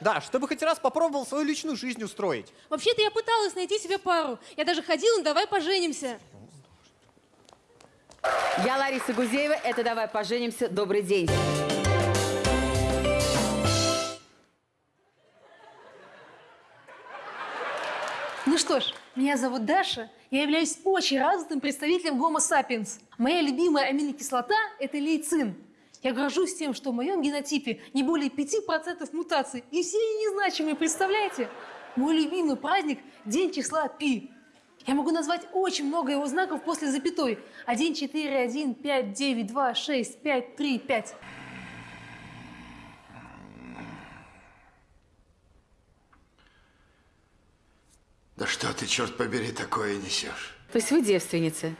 Да, чтобы хоть раз попробовал свою личную жизнь устроить. Вообще-то я пыталась найти себе пару. Я даже ходила, ну давай поженимся. Я Лариса Гузеева, это «Давай поженимся». Добрый день. Ну что ж, меня зовут Даша. Я являюсь очень развитым представителем Homo sapiens. Моя любимая аминокислота – это лейцин. Я горжусь тем, что в моем генотипе не более 5% мутаций, и все они незначимые, представляете? Мой любимый праздник – День числа Пи. Я могу назвать очень много его знаков после запятой. 1, 4, 1, 5, 9, 2, 6, 5, 3, 5. Да что ты, черт побери, такое несешь? То есть вы девственница?